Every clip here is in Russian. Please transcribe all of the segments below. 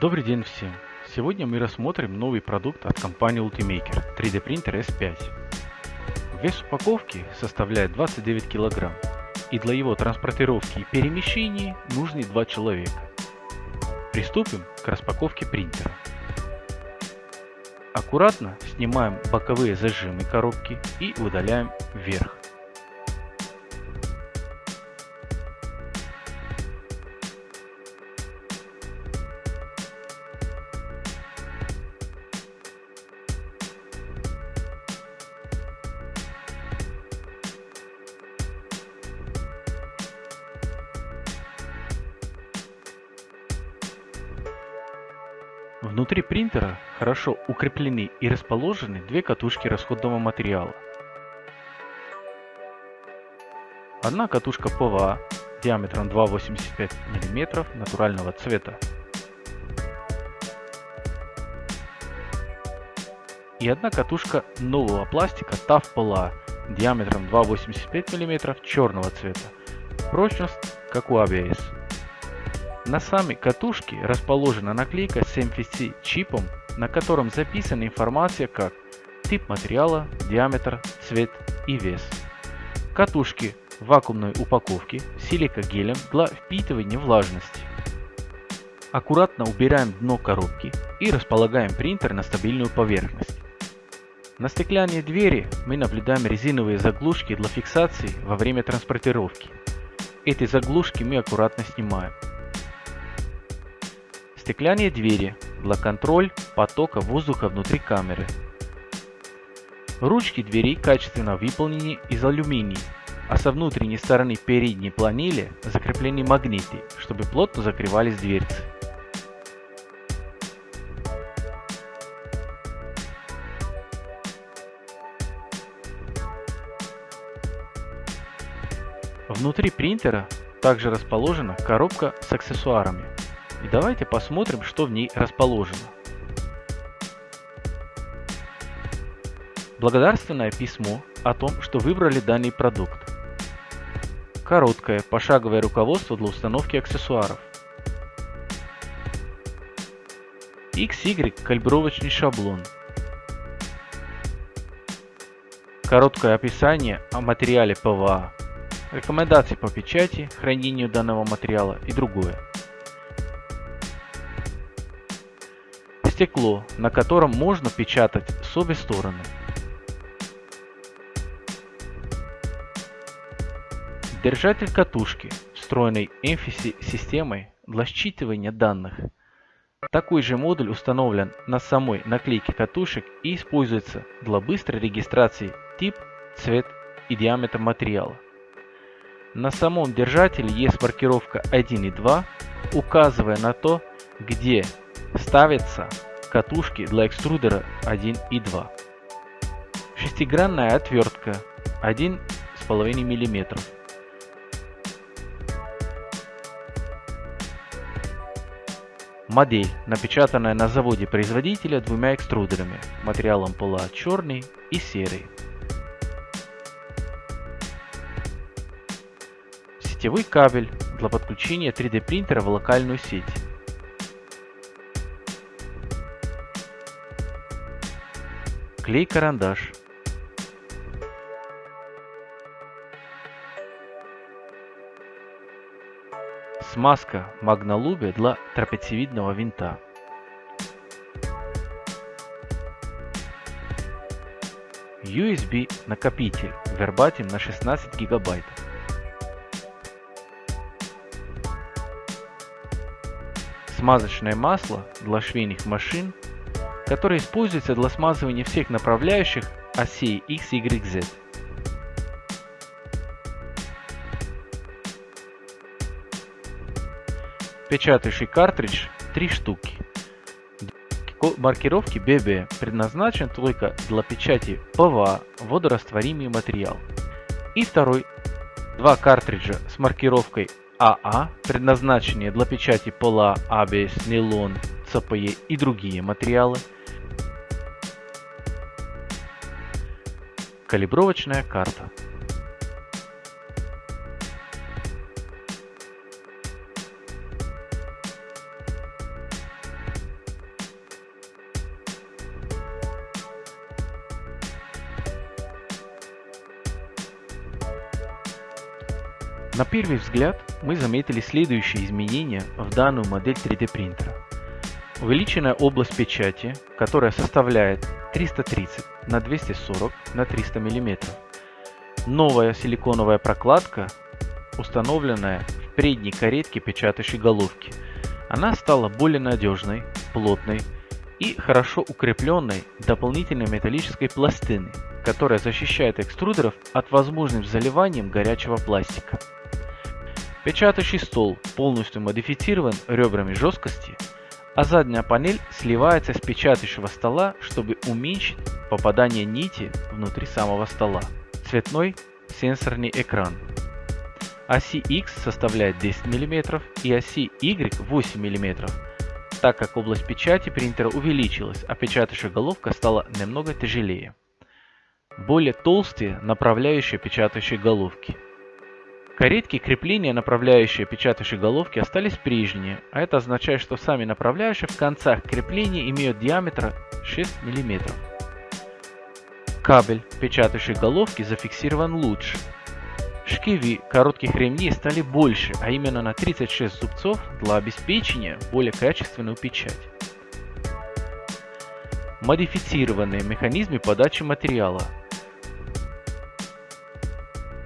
Добрый день всем! Сегодня мы рассмотрим новый продукт от компании Ultimaker 3D принтер S5. Вес упаковки составляет 29 кг и для его транспортировки и перемещения нужны два человека. Приступим к распаковке принтера. Аккуратно снимаем боковые зажимы коробки и удаляем верх. Внутри принтера хорошо укреплены и расположены две катушки расходного материала. Одна катушка ПВА диаметром 2,85 мм натурального цвета. И одна катушка нового пластика Tough PLA диаметром 2,85 мм черного цвета. Прочность как у ABS. На самой катушке расположена наклейка с MFC чипом, на котором записана информация как тип материала, диаметр, цвет и вес. Катушки вакуумной упаковке силикагелем для впитывания влажности. Аккуратно убираем дно коробки и располагаем принтер на стабильную поверхность. На стеклянной двери мы наблюдаем резиновые заглушки для фиксации во время транспортировки. Эти заглушки мы аккуратно снимаем. Стеклянные двери для контроль потока воздуха внутри камеры. Ручки дверей качественно выполнены из алюминия, а со внутренней стороны передней панели закреплены магниты, чтобы плотно закрывались дверцы. Внутри принтера также расположена коробка с аксессуарами. И давайте посмотрим, что в ней расположено. Благодарственное письмо о том, что выбрали данный продукт. Короткое пошаговое руководство для установки аксессуаров. XY калибровочный шаблон. Короткое описание о материале ПВА. Рекомендации по печати, хранению данного материала и другое. Стекло, на котором можно печатать с обе стороны. Держатель катушки, встроенный NFC системой для считывания данных. Такой же модуль установлен на самой наклейке катушек и используется для быстрой регистрации тип, цвет и диаметр материала. На самом держателе есть маркировка 1 и 2, указывая на то, где ставится катушки для экструдера 1 и 2. Шестигранная отвертка 1,5 мм. Модель, напечатанная на заводе производителя двумя экструдерами, материалом пола черный и серый. Сетевой кабель для подключения 3D принтера в локальную сеть. Клей-карандаш смазка магнолубе для трапециевидного винта. USB накопитель Verbatim на 16 гигабайт. Смазочное масло для швейных машин который используется для смазывания всех направляющих осей X, Y, Z. Печатающий картридж 3 штуки. Маркировки BB предназначен только для печати ПВА водорастворимый материал. И второй два картриджа с маркировкой AA, предназначенные для печати PLA, ABS, нейлон, CPE и другие материалы – Калибровочная карта. На первый взгляд мы заметили следующие изменения в данную модель 3D принтера. Увеличенная область печати, которая составляет 330 на 240 на 300 мм. Новая силиконовая прокладка, установленная в предней каретке печатающей головки. Она стала более надежной, плотной и хорошо укрепленной дополнительной металлической пластиной, которая защищает экструдеров от возможным заливанием горячего пластика. Печатающий стол полностью модифицирован ребрами жесткости, а задняя панель сливается с печатающего стола, чтобы уменьшить попадание нити внутри самого стола. Цветной сенсорный экран. Оси X составляет 10 мм и оси Y 8 мм, так как область печати принтера увеличилась, а печатающая головка стала немного тяжелее. Более толстые направляющие печатающие головки – Каретки крепления направляющие печатающей головки остались прежние, а это означает, что сами направляющие в концах крепления имеют диаметр 6 мм. Кабель печатающей головки зафиксирован лучше. Шкиви коротких ремней стали больше, а именно на 36 зубцов для обеспечения более качественную печать. Модифицированные механизмы подачи материала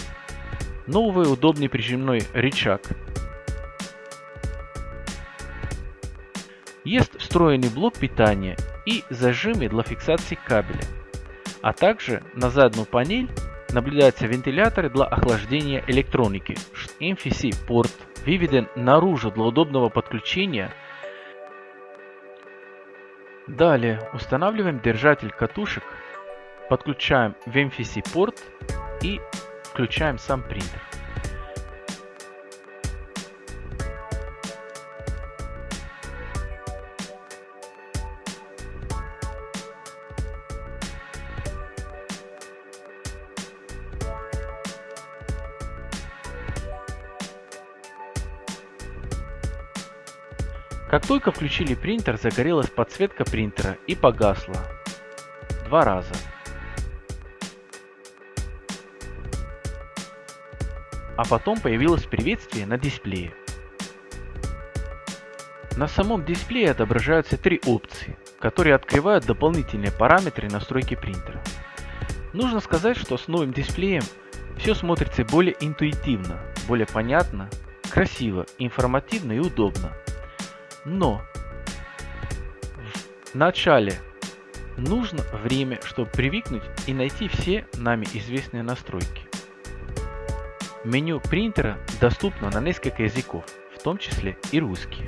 – новый удобный прижимной рычаг. Есть встроенный блок питания и зажимы для фиксации кабеля. А также на заднюю панель наблюдаются вентиляторы для охлаждения электроники. MFC порт выведен наружу для удобного подключения. Далее устанавливаем держатель катушек, подключаем в MFC порт и включаем сам принтер. Как только включили принтер, загорелась подсветка принтера и погасла. Два раза. а потом появилось приветствие на дисплее. На самом дисплее отображаются три опции, которые открывают дополнительные параметры настройки принтера. Нужно сказать, что с новым дисплеем все смотрится более интуитивно, более понятно, красиво, информативно и удобно. Но в начале нужно время, чтобы привыкнуть и найти все нами известные настройки. Меню принтера доступно на несколько языков, в том числе и русский.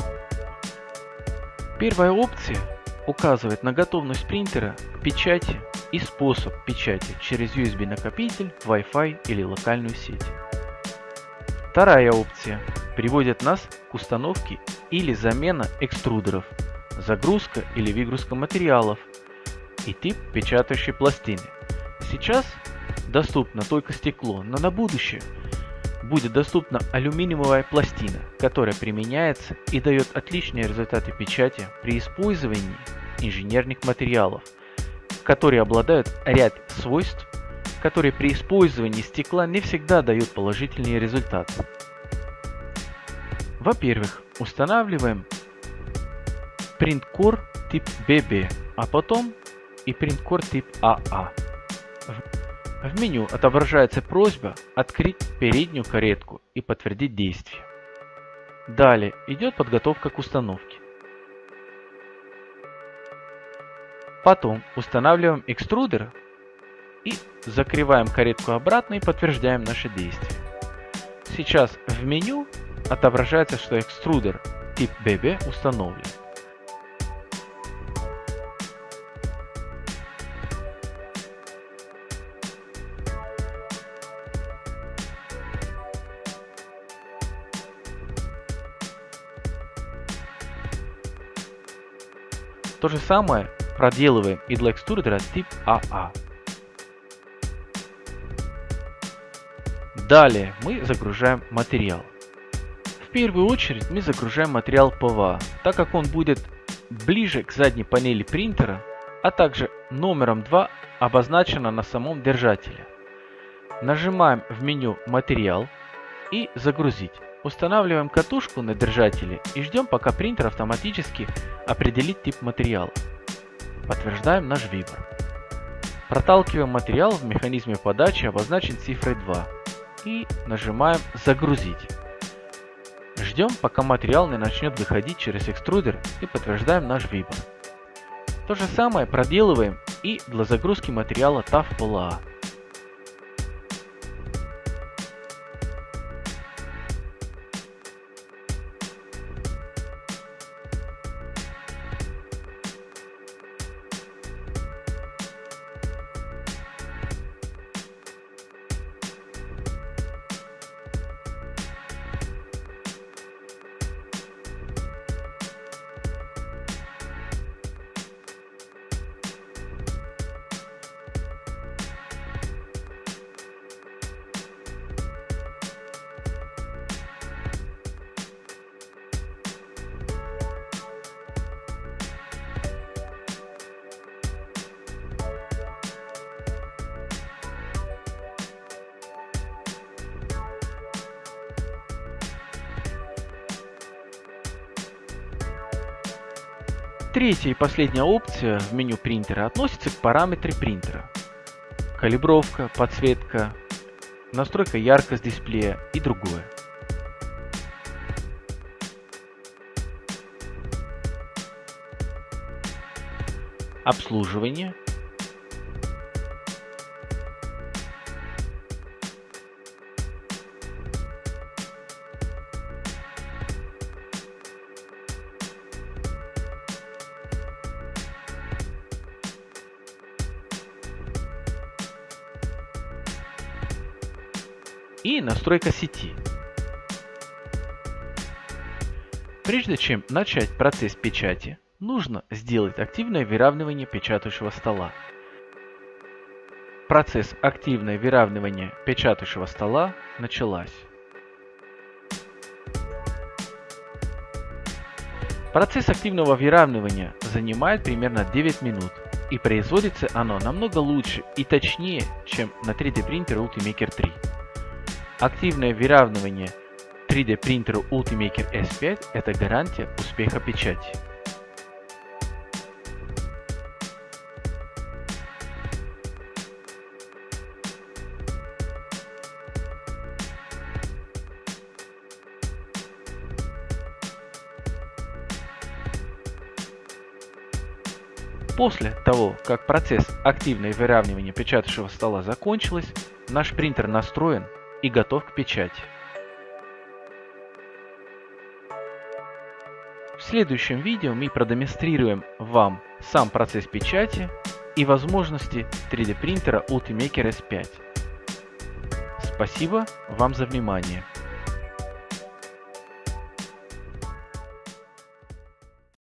Первая опция указывает на готовность принтера к печати и способ печати через USB накопитель, Wi-Fi или локальную сеть. Вторая опция приводит нас к установке или замена экструдеров, загрузка или выгрузка материалов и тип печатающей пластины. Сейчас доступно только стекло, но на будущее – будет доступна алюминиевая пластина, которая применяется и дает отличные результаты печати при использовании инженерных материалов, которые обладают ряд свойств, которые при использовании стекла не всегда дают положительные результаты. Во-первых, устанавливаем Printcore тип BB, а потом и Printcore тип AA. В меню отображается просьба открыть переднюю каретку и подтвердить действие. Далее идет подготовка к установке. Потом устанавливаем экструдер и закрываем каретку обратно и подтверждаем наше действие. Сейчас в меню отображается, что экструдер тип BB установлен. То же самое проделываем и для экструдера тип AA. А. Далее мы загружаем материал. Первую очередь мы загружаем материал ПВА, так как он будет ближе к задней панели принтера, а также номером 2 обозначено на самом держателе. Нажимаем в меню «Материал», и загрузить. Устанавливаем катушку на держателе и ждем пока принтер автоматически определит тип материала. Подтверждаем наш выбор. Проталкиваем материал в механизме подачи обозначен цифрой 2 и нажимаем «Загрузить». Ждем, пока материал не начнет выходить через экструдер и подтверждаем наш выбор. То же самое проделываем и для загрузки материала TAF Третья и последняя опция в меню принтера относится к параметре принтера. Калибровка, подсветка, настройка яркость дисплея и другое. Обслуживание настройка сети. Прежде чем начать процесс печати, нужно сделать активное выравнивание печатающего стола. Процесс активное выравнивание печатающего стола началась. Процесс активного выравнивания занимает примерно 9 минут и производится оно намного лучше и точнее, чем на 3D принтере Ultimaker 3. Активное выравнивание 3D принтера Ultimaker S5 – это гарантия успеха печати. После того, как процесс активного выравнивания печатающего стола закончилось, наш принтер настроен и готов к печати. В следующем видео мы продемонстрируем вам сам процесс печати и возможности 3D принтера Ultimaker S5. Спасибо вам за внимание.